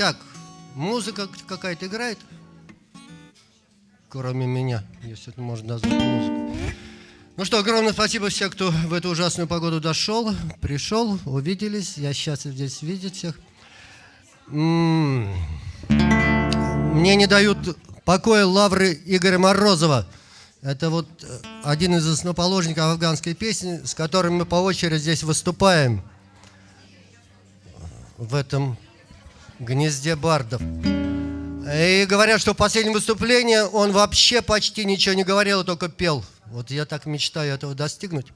Так, музыка какая-то играет? Кроме меня, если это можно назвать музыкой. Ну что, огромное спасибо всем, кто в эту ужасную погоду дошел, пришел, увиделись. Я счастлив здесь видеть всех. М-м. Мне не дают покоя лавры Игоря Морозова. Это вот э, один из основоположников афганской песни, с которым мы по очереди здесь выступаем в этом гнезде бардов. И говорят, что в последнем выступлении он вообще почти ничего не говорил, а только пел. Вот я так мечтаю этого достигнуть.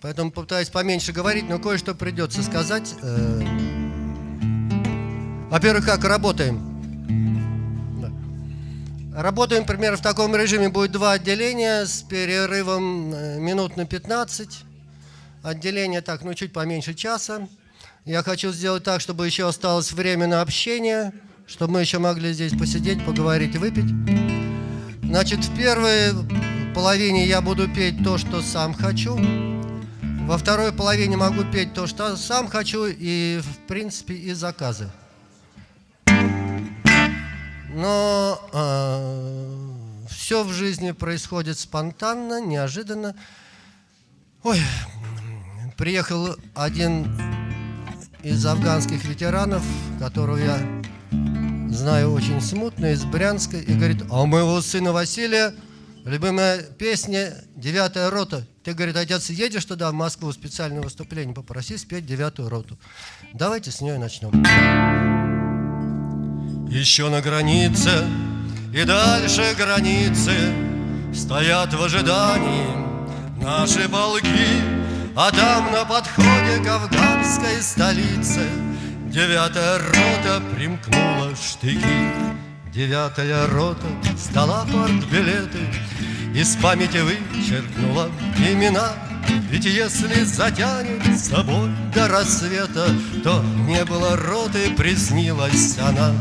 Поэтому попытаюсь поменьше говорить, но кое-что придется сказать. Э, во-первых, как работаем? Работаем примерно в таком режиме. Будет два отделения с перерывом э, минут на 15. Отделение так, ну, чуть поменьше часа. Я хочу сделать так, чтобы еще осталось время на общение, чтобы мы еще могли здесь посидеть, поговорить и выпить. Значит, в первой половине я буду петь то, что сам хочу. Во второй половине могу петь то, что сам хочу, и, в принципе, и заказы. Но э, а, все в жизни происходит спонтанно, неожиданно. Ой, приехал один из афганских ветеранов, которого я знаю очень смутно, из Брянска, и говорит, а у моего сына Василия любимая песня «Девятая рота». Ты, говорит, отец, едешь туда, в Москву, специальное выступление, попроси спеть «Девятую роту». Давайте с нее начнем. Еще на границе и дальше границы Стоят в ожидании наши полки А там на подходе к афганской столице Девятая рота примкнула штыки. Девятая рота сдала партбилеты Из памяти вычеркнула имена. Ведь если затянет с собой до рассвета, То не было роты, приснилась она.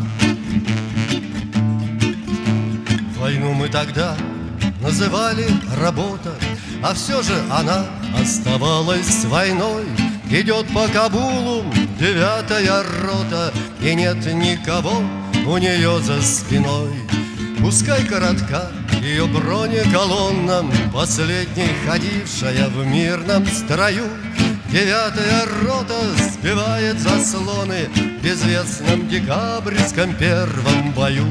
Войну мы тогда называли работа, А все же она оставалась войной. Идет по Кабулу девятая рота, И нет никого у нее за спиной. Пускай коротка ее бронеколонна, Последней ходившая в мирном строю, Девятая рота сбивает заслоны В безвестном декабрьском первом бою.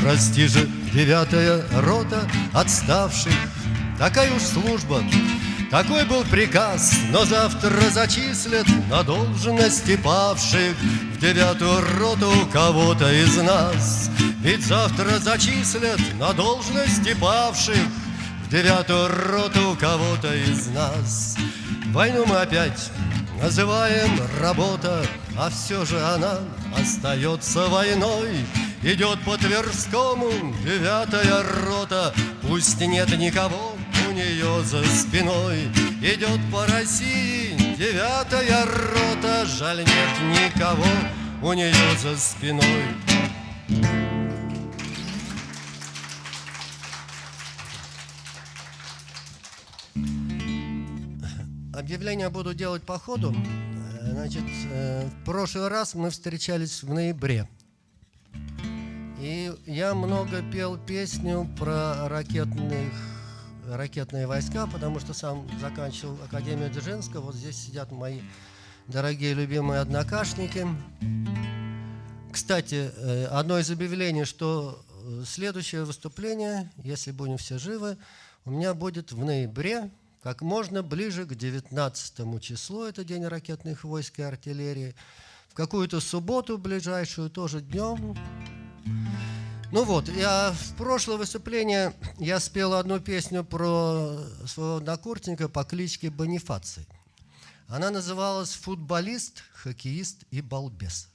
Прости же, девятая рота отставших, Такая уж служба, такой был приказ, но завтра зачислят на должности павших В девятую роту кого-то из нас. Ведь завтра зачислят на должности павших В девятую роту кого-то из нас. Войну мы опять называем работа, А все же она остается войной. Идет по Тверскому девятая рота, Пусть нет никого нее за спиной. Идет по России девятая рота, Жаль нет никого у нее за спиной. Объявление буду делать по ходу. Значит, э, в прошлый раз мы встречались в ноябре. И я много пел песню про ракетных, ракетные войска, потому что сам заканчивал Академию Дзержинского. Вот здесь сидят мои дорогие любимые однокашники. Кстати, э, одно из объявлений, что э, следующее выступление, если будем все живы, у меня будет в ноябре, как можно ближе к 19 числу, это день ракетных войск и артиллерии, в какую-то субботу ближайшую, тоже днем, ну вот, я в прошлое выступление я спел одну песню про своего однокурсника по кличке Бонифаций. Она называлась «Футболист, хоккеист и балбес».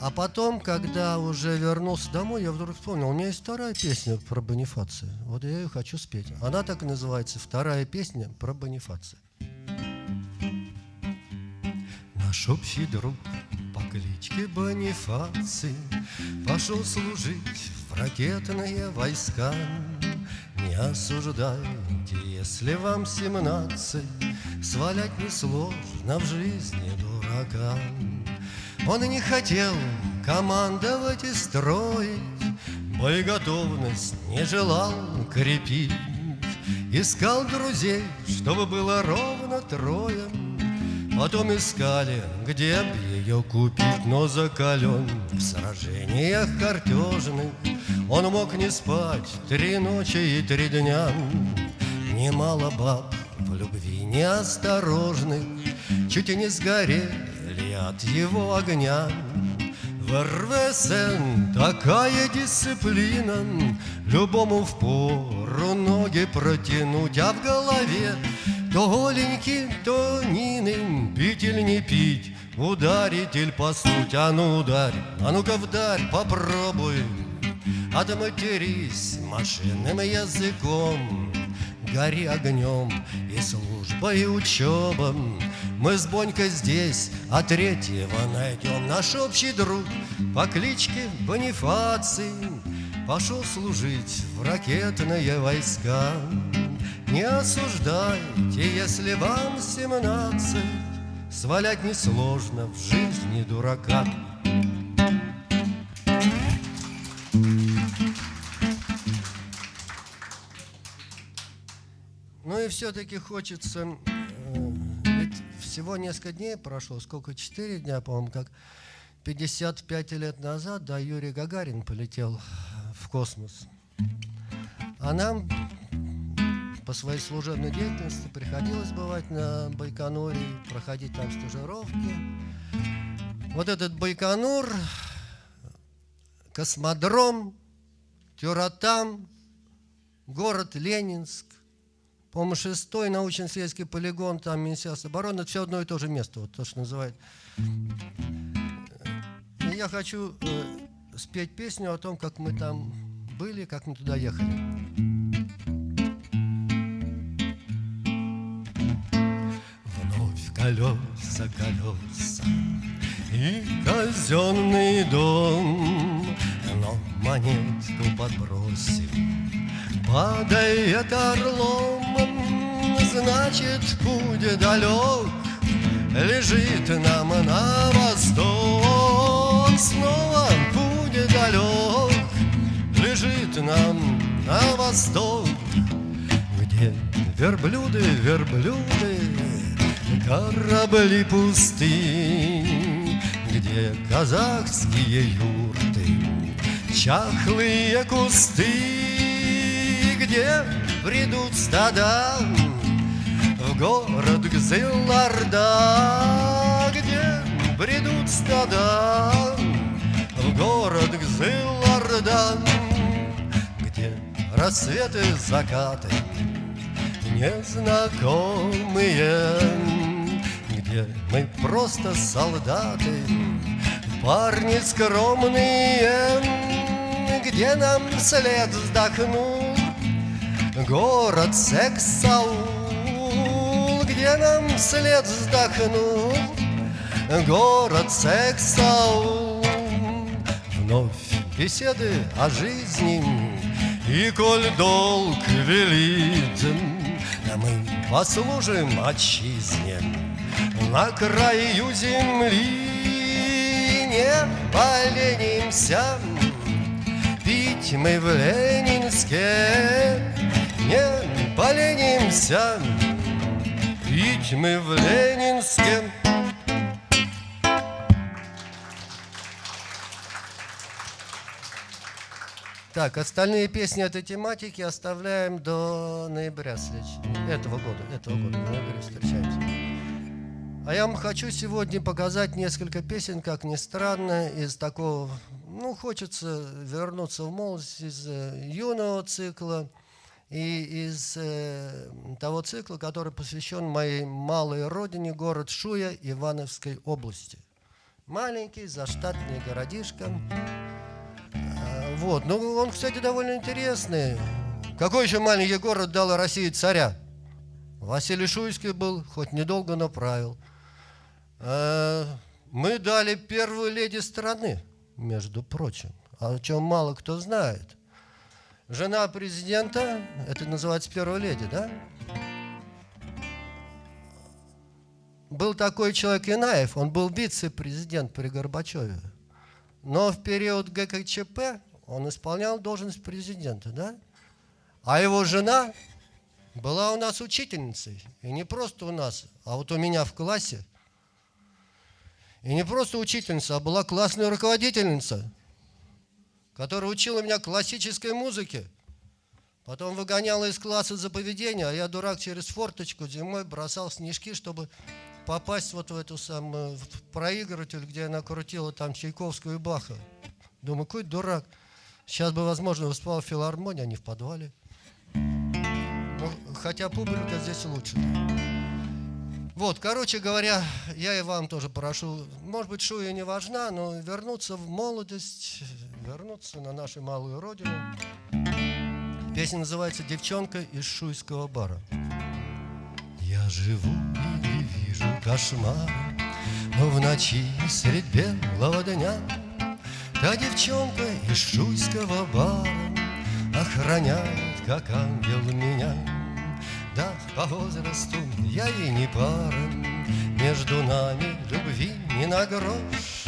А потом, когда уже вернулся домой, я вдруг вспомнил, у меня есть вторая песня про Бонифация. Вот я ее хочу спеть. Она так и называется «Вторая песня про Бонифация». Наш общий друг по кличке Бонифаций Пошел служить в ракетные войска. Не осуждайте, если вам семнадцать, Свалять несложно в жизни дурака. Он не хотел командовать и строить, Боеготовность не желал крепить, Искал друзей, чтобы было ровно трое, Потом искали, где б ее купить, Но закален в сражениях картежных Он мог не спать три ночи и три дня. Немало баб в любви неосторожных Чуть и не сгорели от его огня. В РВСН такая дисциплина Любому в пору ноги протянуть А в голове то голенький, то Нины Пить или не пить, ударить или посуть А ну ударь, а ну-ка вдарь, попробуй. Отматерись машинным языком. Гори огнем и служба, и учеба Мы с Бонькой здесь, а третьего найдем. Наш общий друг по кличке Бонифаций Пошел служить в ракетные войска. Не осуждайте, если вам семнадцать. Свалять несложно в жизни дурака. Ну и все-таки хочется э, Ведь всего несколько дней прошло. Сколько, четыре дня, по-моему, как 55 лет назад, да, Юрий Гагарин полетел в космос. А нам по своей служебной деятельности приходилось бывать на Байконуре, проходить там стажировки. Вот этот Байконур, космодром, Тюратам, город Ленинск, по-моему, шестой научно-исследовательский полигон, там Министерство обороны, это все одно и то же место, вот то, что называют. И я хочу э, спеть песню о том, как мы там были, как мы туда ехали. колеса, колеса И казенный дом. Но монетку подбросим Падает орлом. Значит, путь далек Лежит нам на восток. Снова Нам на восток Где верблюды, верблюды корабли пустынь, Где казахские юрты, чахлые кусты, Где бредут стада в город Гзыларда, Где бредут стада в город Гзыларда, Где рассветы, закаты незнакомые. Где мы просто солдаты, парни скромные, где нам след вздохнул город Сексаул, где нам след вздохнул город Сексаул. Вновь беседы о жизни, и коль долг велит, мы послужим отчизне на краю земли. Не поленимся Пить мы в Ленинске. Не поленимся Пить мы в Ленинске Так, остальные песни этой тематики оставляем до ноября следующего, этого года. Этого года, в ноябре встречаемся. А я вам хочу сегодня показать несколько песен, как ни странно, из такого, ну, хочется вернуться в молодость из э, юного цикла и из э, того цикла, который посвящен моей малой родине, город Шуя Ивановской области. Маленький, заштатный городишко. Вот, ну, он, кстати, довольно интересный. Какой еще маленький город дал России царя? Василий Шуйский был, хоть недолго, но правил. Э, мы дали первую леди страны, между прочим, о чем мало кто знает. Жена президента, это называется первая леди, да? был такой человек Инаев, он был вице-президент при Горбачеве. Но в период ГКЧП он исполнял должность президента, да? А его жена была у нас учительницей. И не просто у нас, а вот у меня в классе. И не просто учительница, а была классная руководительница, которая учила меня классической музыке. Потом выгоняла из класса за поведение, а я, дурак, через форточку зимой бросал снежки, чтобы попасть вот в эту самую в проигрыватель, где она крутила там Чайковскую и Баха. Думаю, какой дурак. Сейчас бы, возможно, выступал в филармонии, а не в подвале. Ну, хотя публика здесь лучше. Вот, короче говоря, я и вам тоже прошу, может быть, Шуя не важна, но вернуться в молодость, вернуться на нашу малую родину. Песня называется «Девчонка из шуйского бара». Я живу и вижу кошмар, но в ночи средь белого дня Та девчонка из шуйского бара Охраняет, как ангел меня. Да, по возрасту я ей не пара Между нами любви не на грош.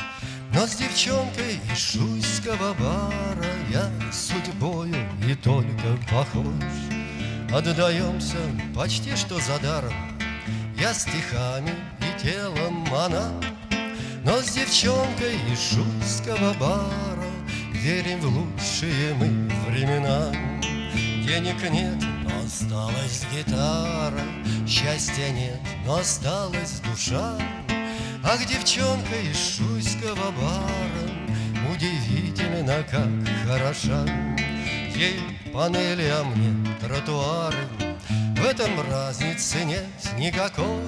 Но с девчонкой из шуйского бара Я судьбою и только похож. Отдаемся почти что за даром Я стихами и телом она но с девчонкой из шуйского бара Верим в лучшие мы времена. Денег нет, но осталась гитара Счастья нет, но осталась душа. Ах, девчонка из шуйского бара Удивительно, как хороша. Ей панели, а мне тротуары. В этом разницы нет никакой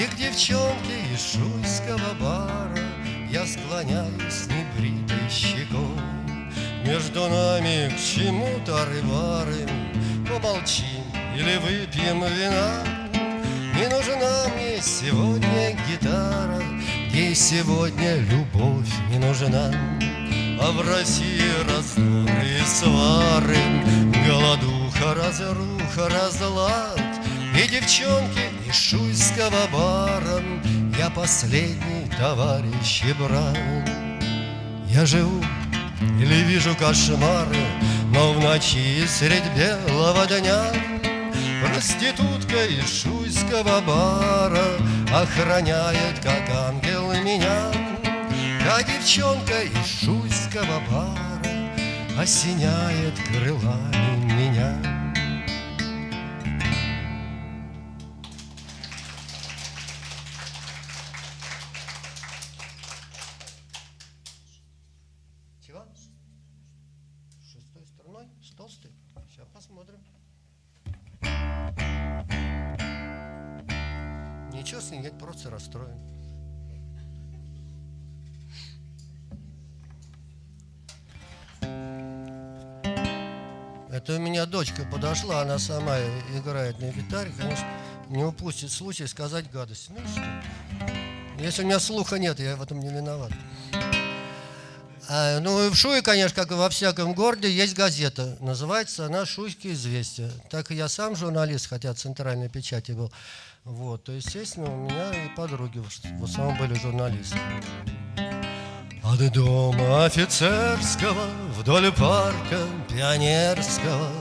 и к девчонке из шуйского бара Я склоняюсь небритой щекой. Между нами к чему-то рыбары Помолчим или выпьем вина. Не нужна мне сегодня гитара Ей сегодня любовь не нужна. А в России раздоры и свары Голодуха, разруха, разлад И девчонки из шуйского бара Я последний товарищ и брат Я живу или вижу кошмары Но в ночи средь белого дня. Проститутка из шуйского бара Охраняет, как ангел, меня. А девчонка из шуйского бара Осеняет крылами меня дочка подошла, она сама играет на гитаре, конечно, не упустит случай сказать гадость. Ну что? Если у меня слуха нет, я в этом не виноват. А, ну и в Шуе, конечно, как и во всяком городе, есть газета. Называется она «Шуйские известия». Так и я сам журналист, хотя центральной печати был. Вот, то, естественно, у меня и подруги в основном были журналисты. От дома офицерского вдоль парка пионерского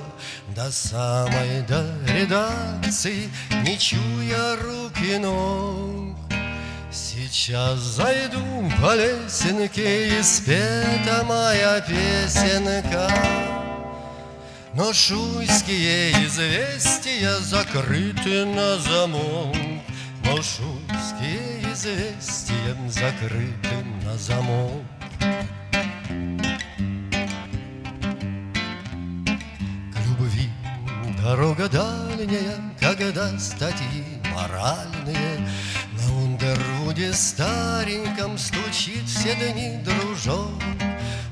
До самой до редакции, не чуя руки ног. Сейчас зайду по лесенке и спета моя песенка. Но шуйские известия закрыты на замок. Но шуйские известия закрыты на замок. Дорога дальняя, когда статьи моральные На Ундервуде стареньком стучит все дни дружок.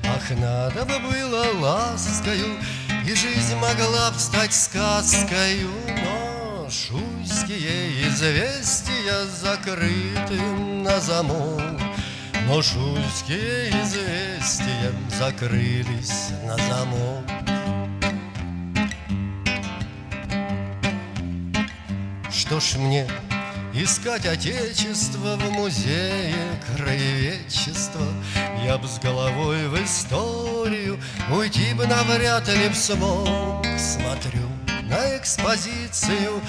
Ах, надо бы было ласкою, и жизнь могла б стать сказкою, но шуйские известия закрыты на замок. Но шуйские известия закрылись на замок. Что ж мне Искать отечество в музее краеведчества? Я б с головой в историю Уйти бы навряд ли б смог. Смотрю на экспозицию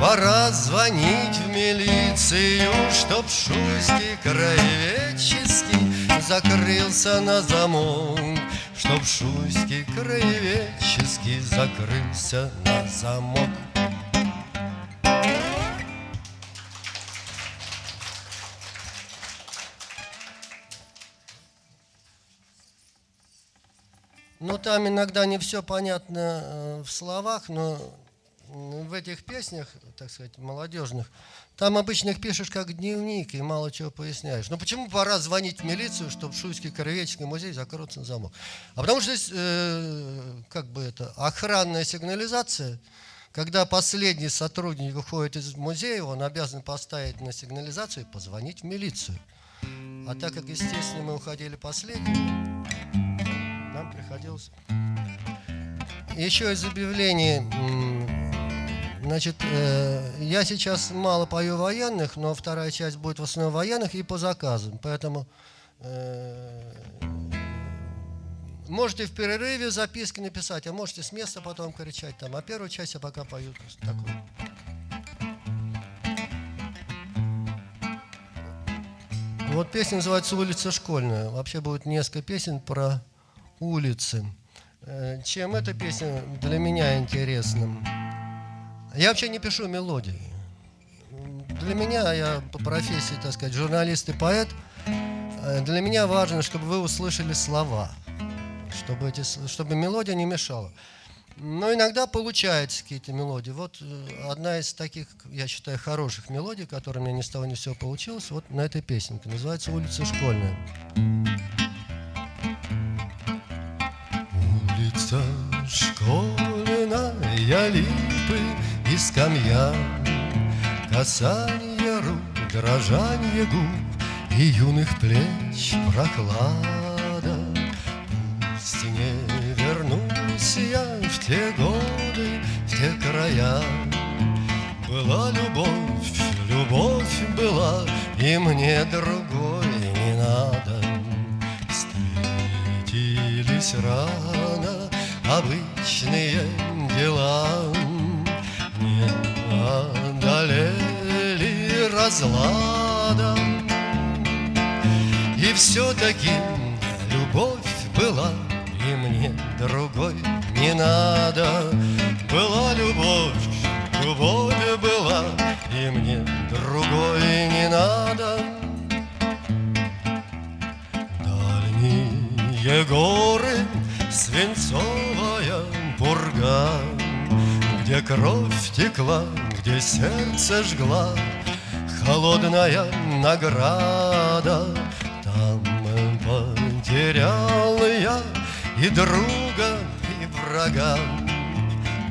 Пора звонить в милицию Чтоб шуйский краеведческий Закрылся на замок. Чтоб шуйский краеведческий Закрылся на замок Ну, там иногда не все понятно э, в словах, но в этих песнях, так сказать, молодежных, там обычно их пишешь как дневник и мало чего поясняешь. Ну, почему пора звонить в милицию, чтобы Шуйский краеведческий музей закрылся на замок? А потому что здесь, э, как бы это, охранная сигнализация, когда последний сотрудник уходит из музея, он обязан поставить на сигнализацию и позвонить в милицию. А так как, естественно, мы уходили последними, приходилось... Еще из объявлений, значит, э, я сейчас мало пою военных, но вторая часть будет в основном военных и по заказам, поэтому э, можете в перерыве записки написать, а можете с места потом кричать там, а первую часть я пока пою такую. Вот песня называется «Улица школьная». Вообще будет несколько песен про улицы. Э, чем эта песня для меня интересна? Я вообще не пишу мелодии. Для меня, я по профессии, так сказать, журналист и поэт, э, для меня важно, чтобы вы услышали слова, чтобы, эти, чтобы мелодия не мешала. Но иногда получаются какие-то мелодии. Вот э, одна из таких, я считаю, хороших мелодий, которая у меня ни с того ни с сего получилась, вот на этой песенке. Называется «Улица школьная». Улица школьная, липы и скамья, Касание рук, дрожание губ И юных плеч прохлада. Пусть не вернусь я в те годы, в те края, Была любовь, любовь была, И мне другой не надо. Встретились рано обычные дела, Не одолели разлада. И все-таки любовь была, И мне другой не надо. Была любовь, любовь была, И мне другой не надо. Дальние горы пурга, Где кровь текла, где сердце жгла Холодная награда. Там потерял я и друга, и врага.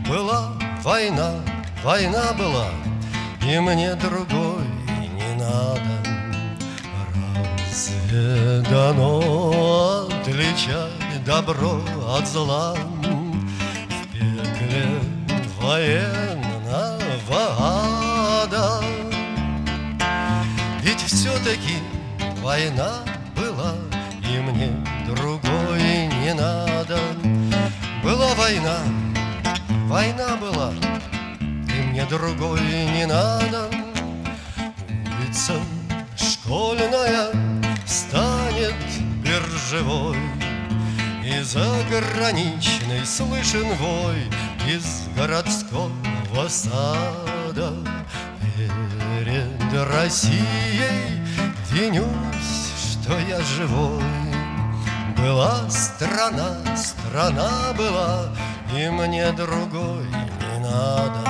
Была война, война была, И мне другой не надо. Разве дано отличать добро от зла военного ада Ведь все-таки война была И мне другой не надо. Была война, война была И мне другой не надо. Улица школьная станет биржевой и заграничный слышен вой Из городского сада. Перед Россией винюсь, что я живой. Была страна, страна была И мне другой не надо.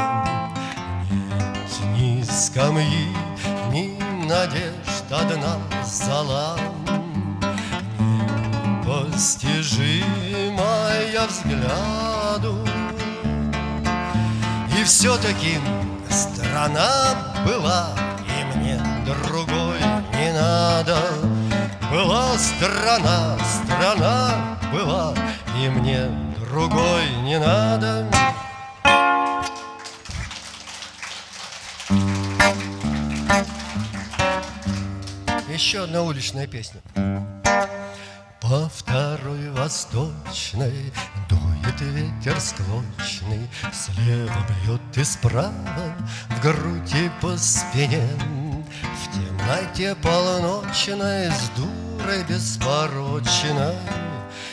Нет ни скамьи, ни надежд одна зала. Непостижимая взгляду. Все-таки страна была, и мне другой не надо. Была страна, страна была, и мне другой не надо. Еще одна уличная песня. По второй восточной дует ветер склочный, Слева бьет и справа, в грудь и по спине. В темноте полночной с дурой беспорочной,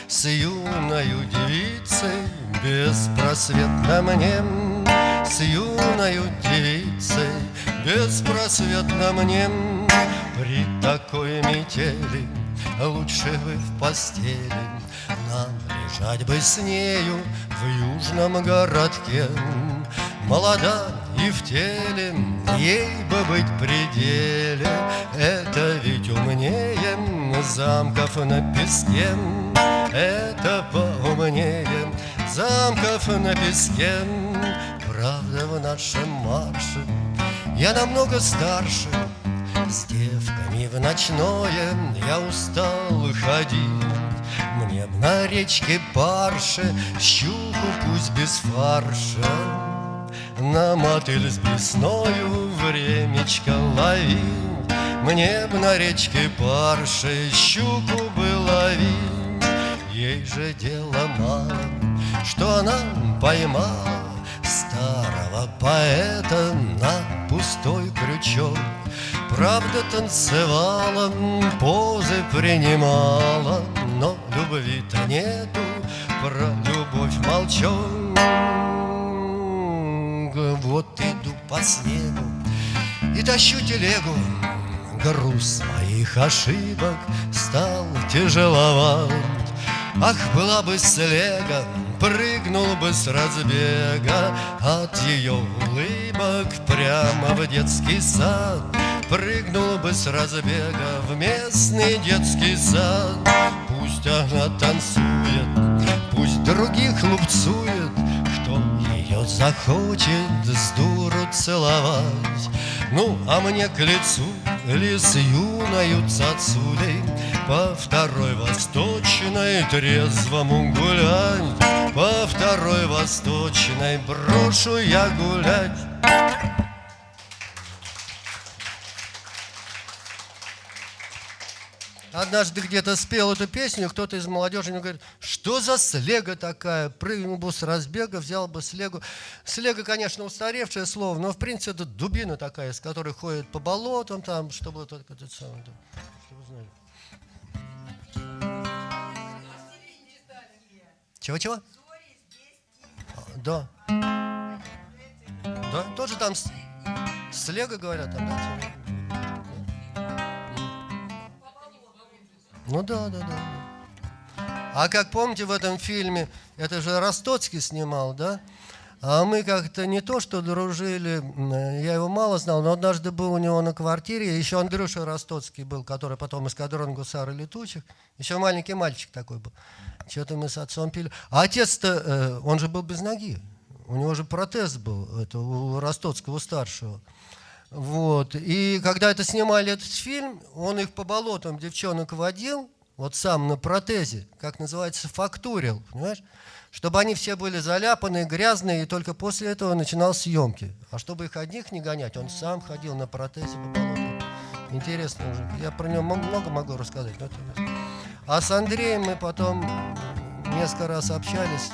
С юною девицей беспросветно мне, С юною девицей беспросветно мне При такой метели лучше бы в постели Нам лежать бы с нею в южном городке. Молода и в теле, ей бы быть пределе Это ведь умнее замков на песке. Это поумнее замков на песке. Правда в нашем марше я намного старше. С девками в ночное я устал ходить Б на речке парше щуку пусть без фарша. На мотыль с блесною времечко ловить Мне б на речке парше щуку бы ловить. Ей же дело мало, что она поймала Старого поэта на пустой крючок Правда танцевала, позы принимала Но любви-то нету, про любовь молчок Вот иду по снегу и тащу телегу. Груз моих ошибок стал тяжеловат. Ах, была бы слега, прыгнул бы с разбега. От ее улыбок прямо в детский сад Прыгнул бы с разбега в местный детский сад. Пусть она танцует, пусть других лупцует Кто ее захочет с дуру целовать. Ну, а мне к лицу ли с юною цацулей По второй восточной трезвому гулять По второй восточной брошу я гулять Однажды где-то спел эту песню, кто-то из молодежи мне говорит, что за слега такая? Прыгнул бы с разбега, взял бы слегу. Слега, конечно, устаревшее слово, но в принципе это дубина такая, с которой ходят по болотам, там, чтобы только это самое, да, чтобы знали. Чего-чего? Да. Да, тоже там слега говорят, там, да? Ну да, да, да. А как помните в этом фильме, это же Ростоцкий снимал, да? А мы как-то не то, что дружили, я его мало знал, но однажды был у него на квартире, еще Андрюша Ростоцкий был, который потом эскадрон гусары летучих, еще маленький мальчик такой был. Что-то мы с отцом пили. А отец-то, э, он же был без ноги, у него же протез был, это у Ростоцкого старшего. Вот. И когда это снимали этот фильм, он их по болотам девчонок водил, вот сам на протезе, как называется, фактурил, понимаешь? Чтобы они все были заляпанные, грязные, и только после этого начинал съемки. А чтобы их одних не гонять, он сам ходил на протезе по болотам. Интересно уже. Я про него много могу рассказать. Но это... А с Андреем мы потом несколько раз общались.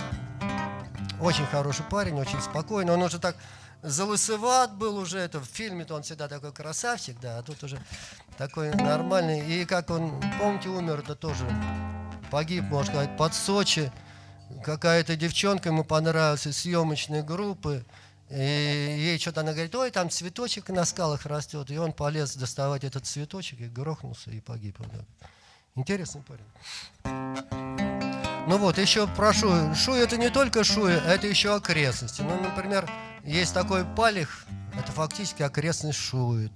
Очень хороший парень, очень спокойный. Он уже так залысыват был уже, это в фильме-то он всегда такой красавчик, да, а тут уже такой нормальный. И как он, помните, умер, это тоже погиб, можно сказать, под Сочи. Какая-то девчонка ему понравилась из съемочной группы. И ей что-то она говорит, ой, там цветочек на скалах растет. И он полез доставать этот цветочек и грохнулся и погиб. Интересный парень. Ну вот, еще про Шую. Это не только Шуя, это еще окрестности. Ну, например, есть такой Палих, это фактически окрестность Шуи.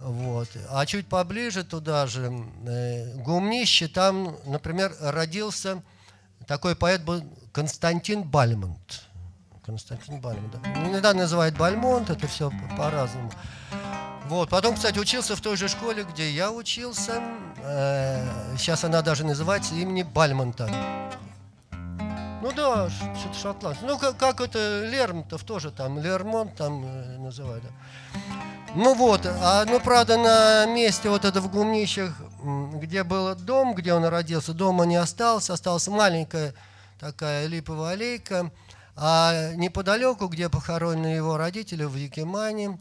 Вот. А чуть поближе туда же, э, Гумнище, там, например, родился такой поэт был Константин Бальмонт. Константин Бальмонт, да. Иногда называют Бальмонт, это все по-разному. Вот. Потом, кстати, учился в той же школе, где я учился. Э, сейчас она даже называется имени Бальмонта. Ну да, что-то шотландский. Ну, как, как это Лермонтов тоже там, Лермонт там э, называют. Да. Ну вот, а, ну правда на месте вот это в Гумнищах, где был дом, где он родился, дома не осталось, осталась маленькая такая липовая аллейка, а неподалеку, где похоронены его родители, в Якимане,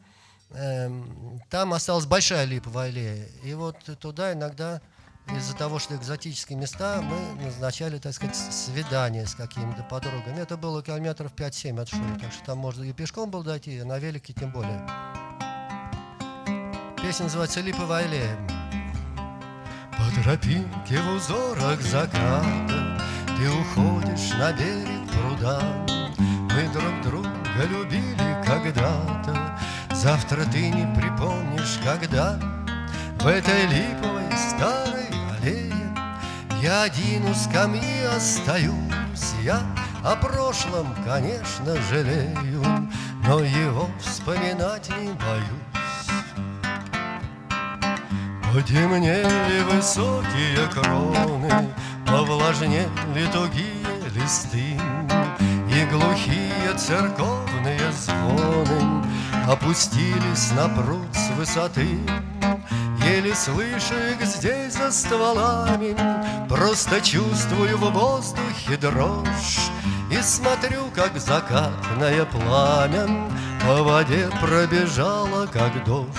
э, там осталась большая липовая аллея. И вот туда иногда из-за того, что экзотические места, мы назначали, так сказать, свидание с какими-то подругами. Это было километров 5-7 от Шуи, так что там можно и пешком было дойти, и на велике тем более. Песня называется «Липовая аллея». По тропинке в узорах заката Ты уходишь на берег пруда Мы друг друга любили когда-то. Завтра ты не припомнишь, когда В этой липовой старой аллее Я один у скамьи остаюсь. Я о прошлом, конечно, жалею Но его вспоминать не боюсь. Потемнели высокие кроны, Повлажнели тугие листы, глухие церковные звоны Опустились на пруд с высоты. Еле слышу их здесь за стволами, Просто чувствую в воздухе дрожь И смотрю, как закатное пламя По воде пробежало, как дождь.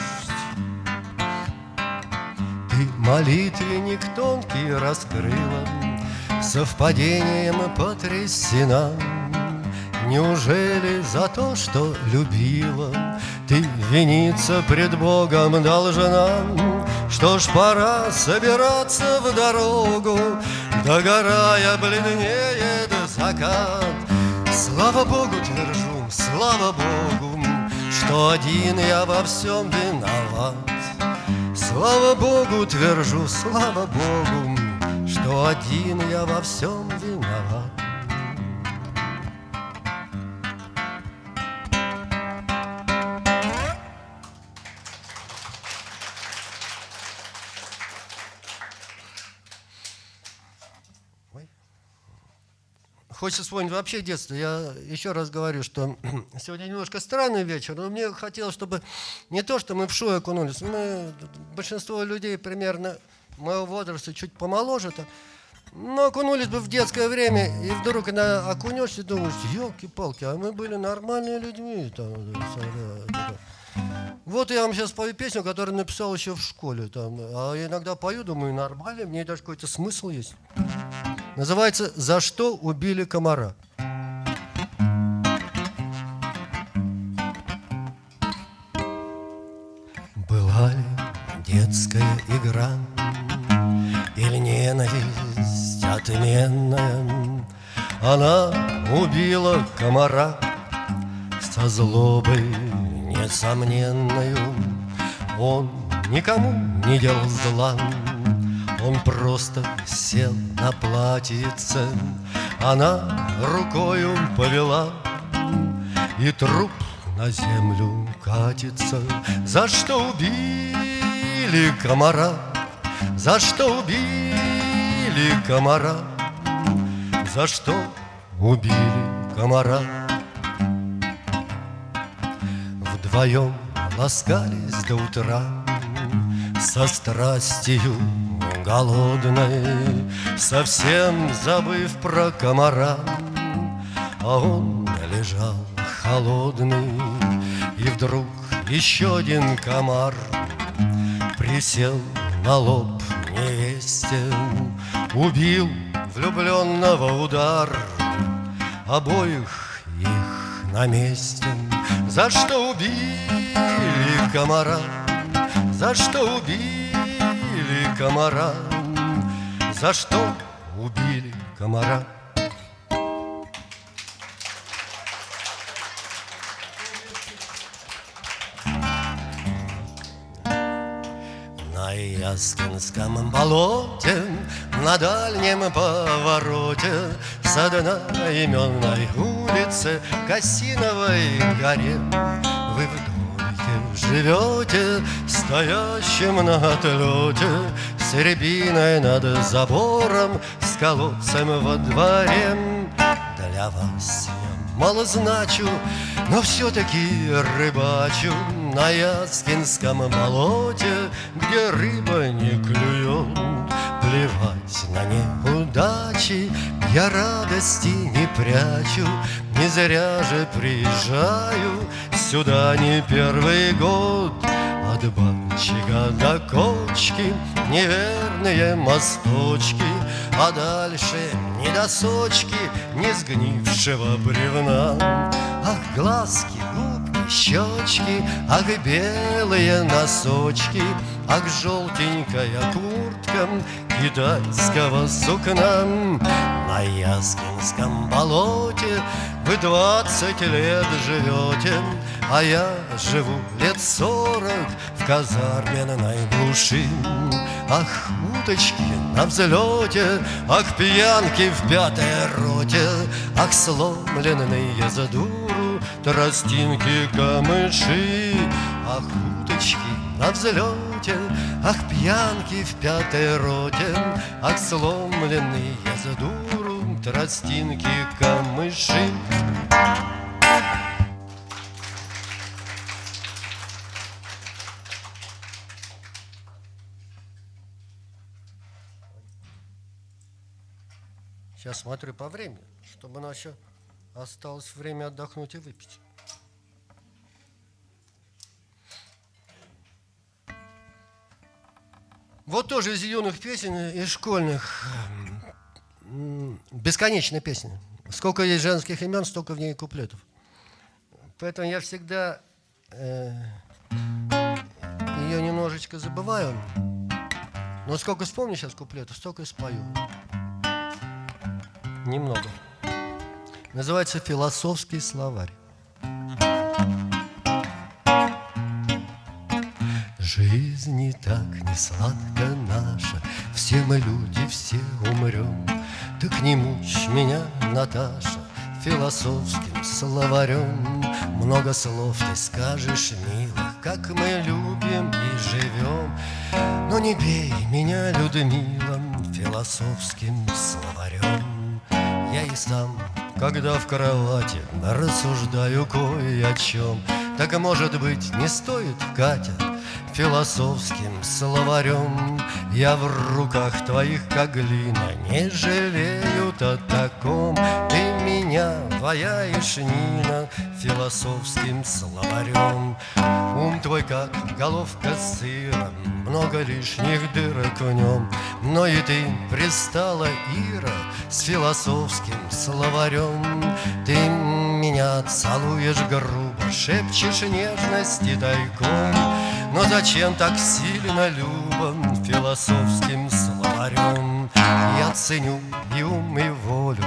Молитвенник тонкий раскрыла, Совпадением потрясена. Неужели за то, что любила, Ты виниться пред Богом должна? Что ж, пора собираться в дорогу, Догорая бледнеет закат. Слава Богу, твержу, слава Богу, Что один я во всем виноват. Слава Богу, твержу, слава Богу, Что один я во всем виноват. Хочется вспомнить вообще детство. Я еще раз говорю, что сегодня немножко странный вечер, но мне хотелось, чтобы не то, что мы в шоу окунулись, мы, большинство людей примерно моего возраста, чуть помоложе, -то, но окунулись бы в детское время, и вдруг когда окунешься, думаешь, елки-палки, а мы были нормальными людьми. Там, вот я вам сейчас пою песню, которую написал еще в школе. Там, а иногда пою, думаю, нормально, мне даже какой-то смысл есть. Называется «За что убили комара». Была ли детская игра Или ненависть отменная Она убила комара Со злобой несомненную Он никому не делал зла он просто сел на платьице, Она рукою повела, И труп на землю катится. За что убили комара? За что убили комара? За что убили комара? Вдвоем ласкались до утра Со страстью голодной, Совсем забыв про комара, А он лежал холодный, И вдруг еще один комар Присел на лоб невесте, Убил влюбленного удар, Обоих их на месте. За что убили комара? За что убили? комара За что убили комара На Яскинском болоте На дальнем повороте С одноименной улицы Косиновой горе. Вы вдруг живете Стоящим на отлете С рябиной над забором С колодцем во дворе. Для вас я мало значу Но все-таки рыбачу на Яскинском болоте, где рыба не клюет. Плевать на неудачи, я радости не прячу, Не зря же приезжаю сюда не первый год. От банчика до кочки неверные мосточки, А дальше ни досочки, не сгнившего бревна. Ах, глазки, щечки, ах, белые носочки, Ах, желтенькая куртка китайского сукна. На Яскинском болоте вы двадцать лет живете А я живу лет сорок в казарменной глуши Ах, уточки на взлете, ах, пьянки в пятой роте Ах, сломленные за дуру тростинки камыши Ах, уточки на взлете, Ах, пьянки в пятой роте, Ах, сломленные за дуру тростинки камыши. Сейчас смотрю по времени, чтобы у еще осталось время отдохнуть и выпить. Вот тоже из юных песен, из школьных. Бесконечная песня. Сколько есть женских имен, столько в ней куплетов. Поэтому я всегда э, ее немножечко забываю. Но сколько вспомню сейчас куплетов, столько и спою. Немного. Называется «Философский словарь». Жизнь не так не сладка наша, Все мы люди, все умрем. Так не мучь меня, Наташа, Философским словарем. Много слов ты скажешь, милых, Как мы любим и живем. Но не бей меня, Людмила, Философским словарем. Я и сам, когда в кровати Рассуждаю кое о чем, Так, может быть, не стоит, Катя, философским словарем Я в руках твоих, как глина, не жалеют о таком меня ваяешь, Нина, философским словарем. Ум твой, как головка сыра, много лишних дырок в нем. Но и ты пристала, Ира, с философским словарем. Ты меня целуешь грубо, шепчешь нежности тайком. Но зачем так сильно любом философским словарем? Я ценю и ум, и волю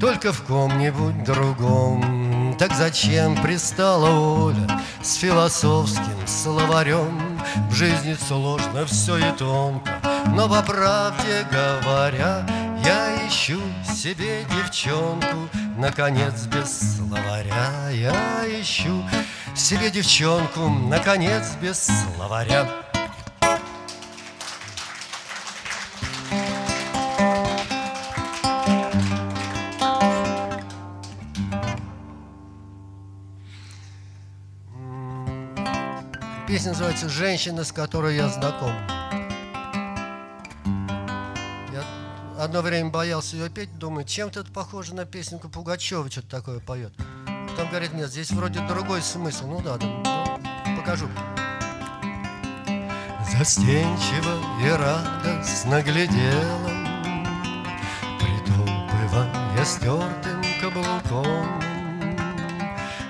только в ком-нибудь другом. Так зачем пристала Оля с философским словарем? В жизни сложно все и тонко, но по правде говоря, я ищу себе девчонку, наконец без словаря я ищу себе девчонку, наконец, без словаря. Песня называется «Женщина, с которой я знаком». Я одно время боялся ее петь, думаю, чем-то это похоже на песенку Пугачева, что-то такое поет. Потом говорит, нет, здесь вроде другой смысл. Ну да, да ну, покажу. Застенчиво и радостно глядела, Притопывая стертым каблуком,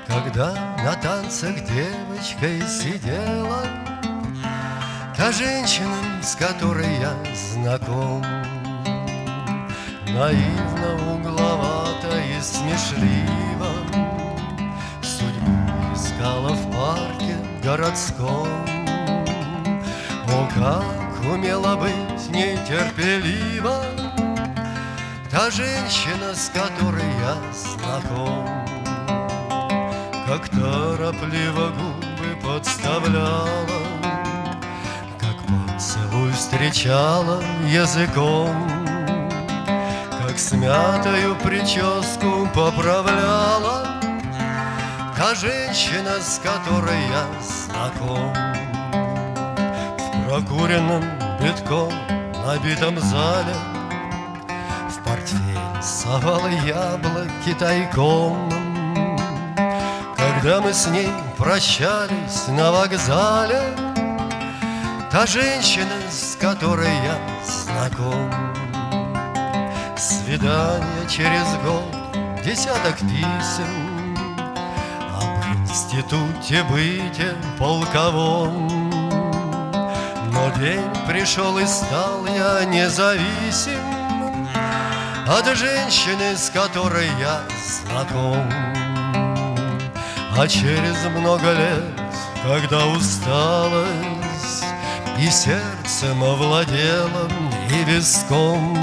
Когда на танцах девочкой сидела Та женщина, с которой я знаком, Наивно, угловато и смешливо искала в парке городском. О, как умела быть нетерпелива Та женщина, с которой я знаком, Как торопливо губы подставляла, Как поцелуй встречала языком, Как смятую прическу поправляла, Та женщина, с которой я знаком В прокуренном битком набитом зале В портфель совала яблоки тайком Когда мы с ней прощались на вокзале Та женщина, с которой я знаком Свидание через год, десяток писем Об институте быте полковом. Но день пришел и стал я независим От женщины, с которой я знаком А через много лет, когда усталость и сердцем овладело, и виском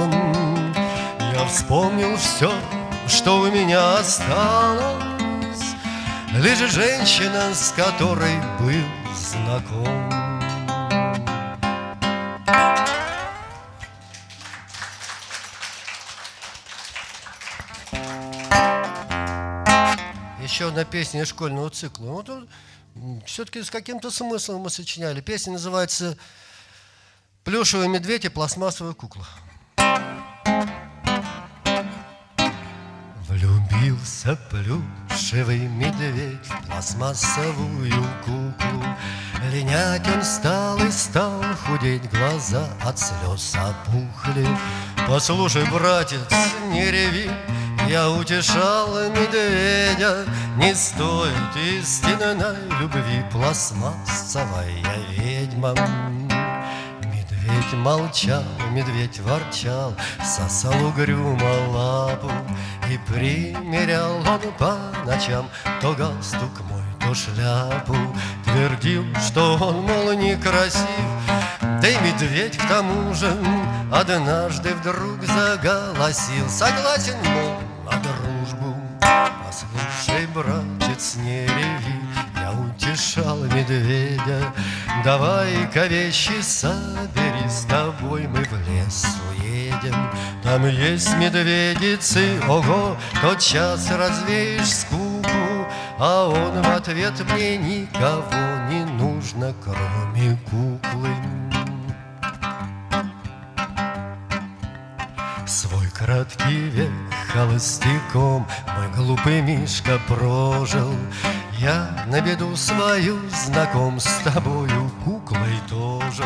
Я вспомнил все, что у меня осталось. Лишь женщина, с которой был знаком Еще одна песня из школьного цикла. Вот все-таки с каким-то смыслом мы сочиняли. Песня называется «Плюшевый медведь и пластмассовая кукла». Влюбился плюшевый медведь в пластмассовую куклу. Линять он стал и стал худеть, глаза от слез опухли. Послушай, братец, не реви, я утешал медведя, не стоит истинной любви пластмассовая ведьма. Медведь молчал, медведь ворчал, сосал угрюмо лапу И примерял он по ночам то галстук мой, то шляпу Твердил, что он, мол, некрасив, да и медведь к тому же Однажды вдруг заголосил Согласен, мол, дружбу. Послушай, братец, не реви Я утешал медведя. Давай-ка вещи собери С тобой мы в лес уедем. Там есть медведицы, ого Тот час развеешь скуку. А он в ответ мне никого не нужно Кроме куклы Свой краткий век холостяком Мой глупый Мишка прожил. Я на беду свою знаком С тобою куклой тоже.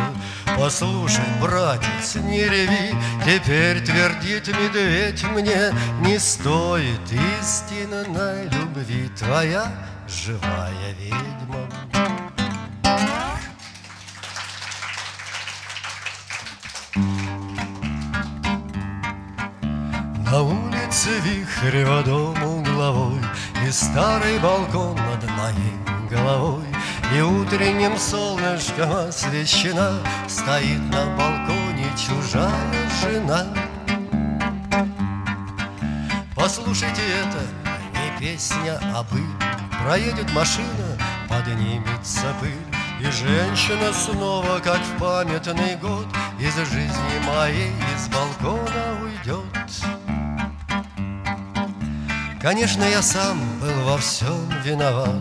Послушай, братец, не реви Теперь твердит медведь мне Не стоит. Истинной любви Твоя живая ведьма На улице вихрево дом угловой И старый балкон над моей головой. И утренним солнышком освещена Стоит на балконе чужая жена. Послушайте это, не песня, а быль Проедет машина, поднимется пыль. И женщина снова, как в памятный год Из жизни моей из балкона уйдет Конечно, я сам был во всем виноват.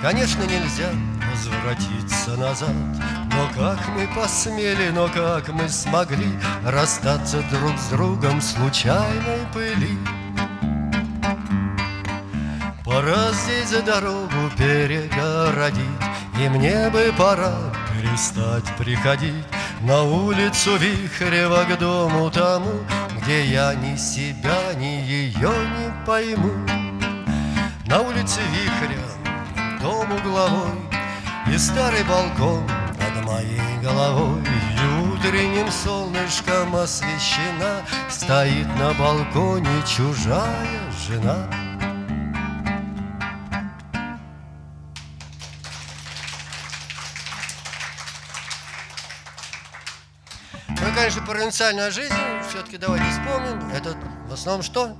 Конечно, нельзя возвратиться назад. Но как мы посмели, но как мы смогли Расстаться друг с другом случайной пыли Пора здесь дорогу перегородить И мне бы пора перестать приходить На улицу Вихрева к дому тому Где я ни себя, ни ее не пойму На улице Вихря дом угловой И старый балкон над моей головой И утренним солнышком освещена Стоит на балконе чужая жена Ну, конечно, провинциальная жизнь, все-таки давайте вспомним. Это в основном что?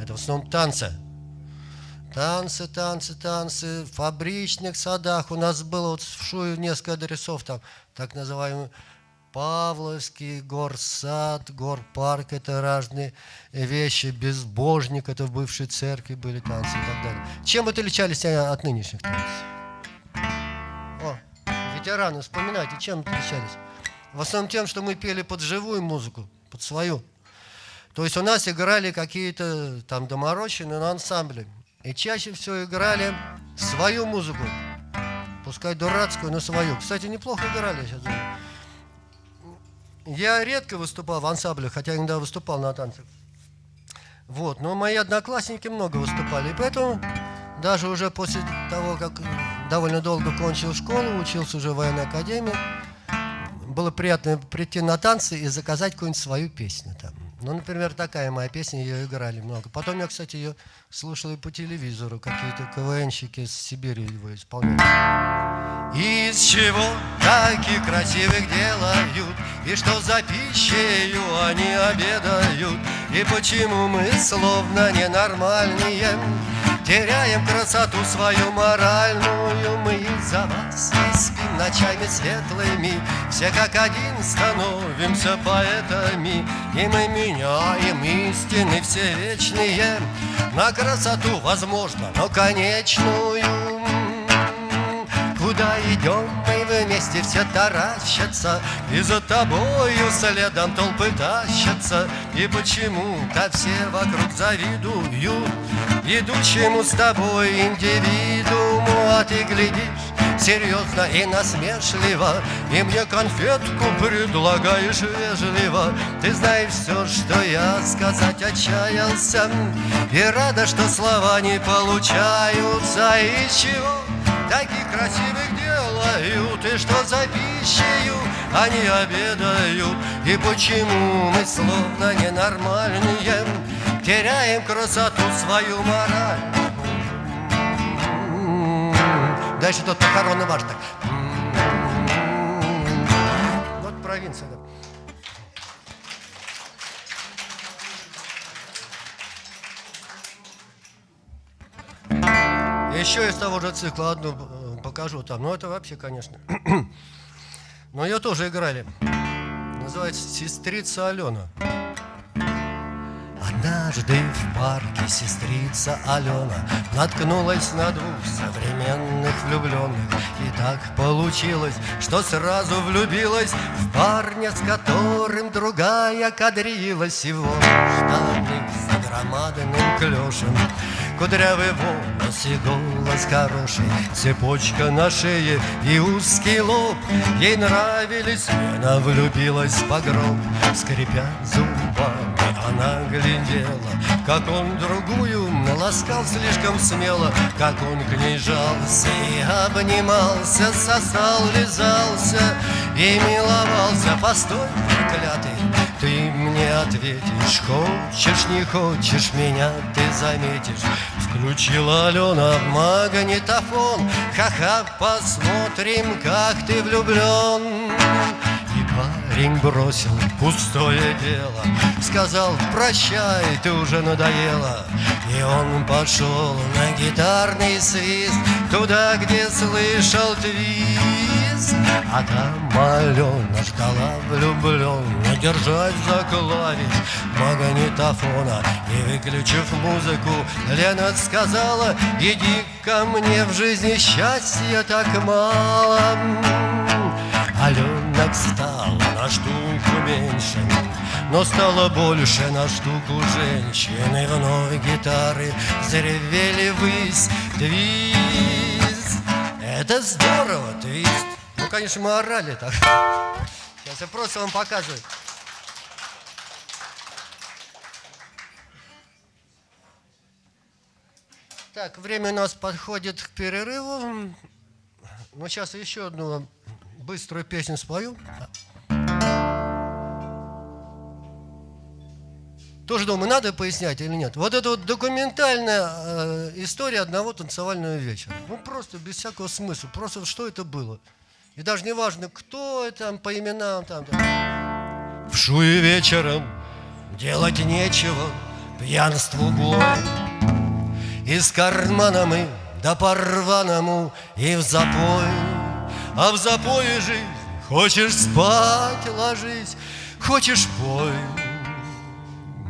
Это в основном танцы. Танцы, танцы, танцы. В фабричных садах у нас было вот в Шую несколько адресов, там так называемые Павловский, горсад, горпарк, это разные вещи, безбожник, это в бывшей церкви были танцы и так далее. Чем отличались от нынешних танцев? О, ветераны, вспоминайте, чем отличались? В основном тем, что мы пели под живую музыку, под свою. То есть у нас играли какие-то там доморощенные ансамбли. И чаще всего играли свою музыку. Пускай дурацкую, но свою. Кстати, неплохо играли сейчас. Я редко выступал в ансамблях, хотя иногда выступал на танцах. Вот, но мои одноклассники много выступали, и поэтому даже уже после того, как довольно долго кончил школу, учился уже в военной академии, было приятно прийти на танцы и заказать какую-нибудь свою песню там. Ну, например, такая моя песня, ее играли много. Потом я, кстати, ее слушал и по телевизору, какие-то КВНщики с Сибири его исполняли. Из чего таких красивых делают, И что за пищею они обедают, И почему мы словно ненормальные, Теряем красоту свою моральную. Мы за вас спим ночами светлыми Все как один становимся поэтами. И мы меняем истины все вечные На красоту, возможно, но конечную. Куда идем мы вместе все таращатся И за тобою следом толпы тащатся. И почему-то все вокруг завидуют Идущему с тобой индивидууму? А ты глядишь серьезно и насмешливо И мне конфетку предлагаешь вежливо. Ты знаешь все, что я сказать отчаялся И рада, что слова не получаются. Из чего таких красивых делают И что за пищею они обедают? И почему мы словно ненормальные Теряем красоту свою мораль? Дальше тот похоронный марш так. Вот провинция, да. Еще из того же цикла одну э, покажу там. Ну, это вообще, конечно. Но ее тоже играли. Называется «Сестрица Алена». Однажды в парке сестрица Алена Наткнулась на двух современных влюбленных И так получилось, что сразу влюбилась В парня, с которым другая кадрилась Его штаны с громадным клешем Кудрявый волос и голос хороший. Цепочка на шее и узкий лоб. Ей нравились, она влюбилась по гроб Скрипя зубами она глядела Как он другую ласкал слишком смело. Как он к ней жался и обнимался Сосал, лизался и миловался. Постой, проклятый, мне ответишь. Хочешь, не хочешь, меня ты заметишь. Включила Алена магнитофон. Ха-ха, посмотрим, как ты влюблен. Парень бросил пустое дело. Сказал, прощай, ты уже надоела И он пошел на гитарный свист Туда, где слышал твист А там Алена ждала влюбленно Держась за клавиш магнитофона. И выключив музыку, Лена сказала Иди ко мне в жизни счастья так мало Аленок стал на штуку меньше Но стало больше на штуку женщины. Вновь гитары заревели ввысь Твист. Это здорово, твист Ну, конечно, мы орали так Сейчас я просто вам показываю Так, время у нас подходит к перерыву. Ну, сейчас еще одну быструю песню спою. Тоже думаю, надо пояснять или нет. Вот это вот документальная э, история одного танцевального вечера. Ну, просто без всякого смысла. Просто что это было. И даже не важно, кто это, по именам. Там, там. В шуе вечером делать нечего, пьянству бой. Из кармана мы да порваному и в запой. А в запое жизнь Хочешь спать, ложись, хочешь пой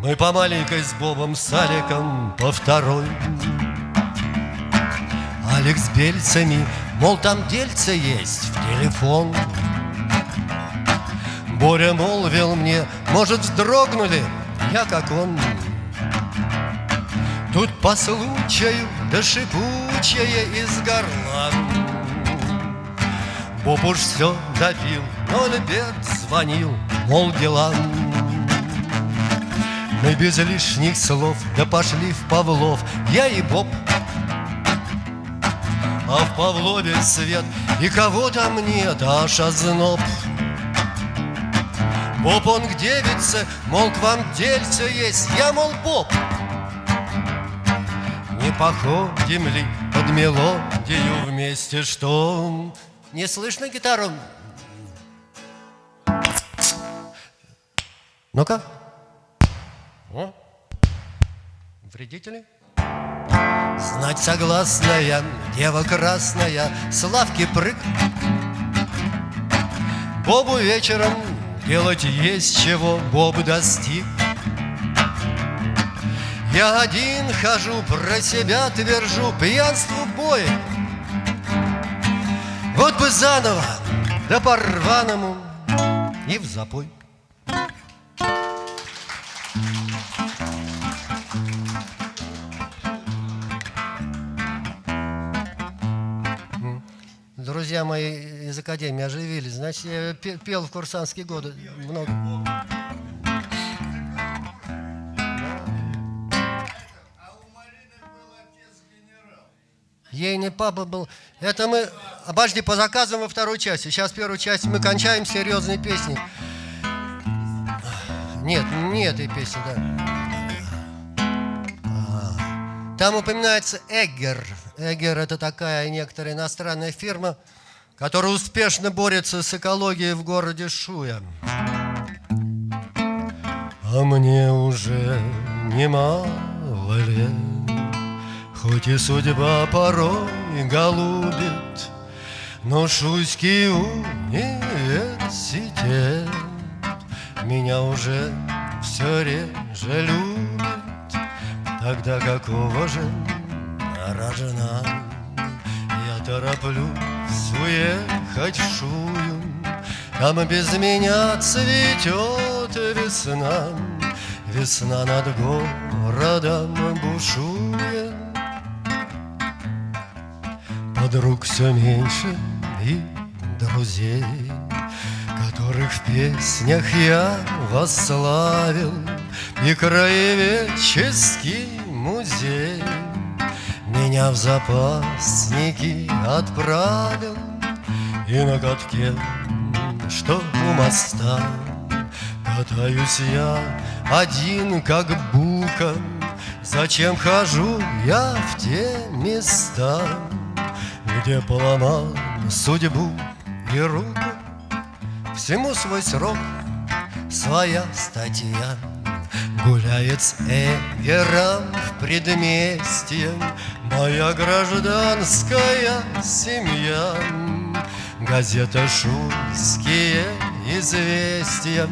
Мы по маленькой с Бобом Саликом по второй Алекс с бельцами, мол, там дельце есть в телефон. Боря молвил мне, может, вздрогнули, я как он Тут по случаю, да шипучее из горла. Боб уж все допил, но бед звонил, мол, дела. Мы без лишних слов, да пошли в Павлов. Я и Боб а в Павлове свет, и кого там нет, аж озноб. Боб он к девице, мол, к вам дельце есть, я, мол, Боб. Не походим ли под мелодию вместе, что не слышно гитару? Ну-ка. Вредители? Знать согласная, дева красная, Славки прыг. Бобу вечером делать есть чего, Боб достиг. Я один хожу, про себя твержу, Пьянству бой. Вот бы заново, да по-рваному И в запой. Друзья мои из Академии оживились. Значит, я пел в курсантские годы много. Ейный папа был. Это мы, обожди, по заказам во второй части. Сейчас первую часть мы кончаем серьезные песни. Нет, не этой песни, да. А, там упоминается Эггер. Эггер – это такая некоторая иностранная фирма, который успешно борется с экологией в городе Шуя. А мне уже немало лет, Хоть и судьба порой голубит, Но Шуйский университет Меня уже все реже любит, Тогда какого же рожна Я тороплюсь в Шую Там без меня цветет весна. Весна над городом бушует. Подруг все меньше и друзей Которых в песнях я восславил. И краеведческий музей меня в запасники отправил И на катке, что у моста Катаюсь я один, как бука. Зачем хожу я в те места Где поломал судьбу и руку? Всему свой срок, своя статья Гуляет с Эгером в предместье Моя гражданская семья. Газета «Шуйские известия»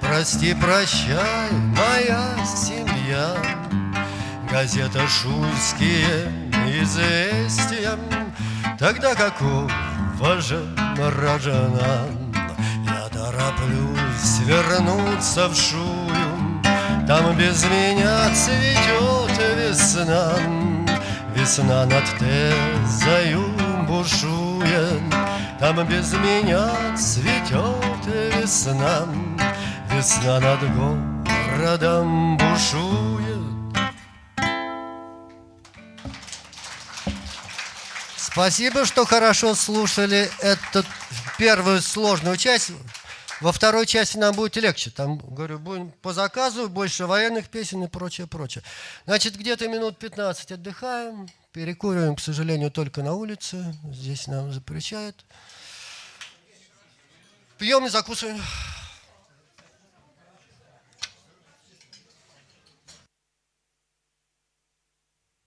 Прости, прощай, моя семья Газета «Шуйские известия» Тогда какого же рожена Я тороплюсь вернуться в Шую Там без меня цветет весна Весна над Тезою бушует, Там без меня цветет весна, Весна над городом бушует. Спасибо, что хорошо слушали эту первую сложную часть. Во второй части нам будет легче. Там, говорю, будем по заказу, больше военных песен и прочее, прочее. Значит, где-то минут 15 отдыхаем, перекуриваем, к сожалению, только на улице. Здесь нам запрещают. Пьем и закусываем.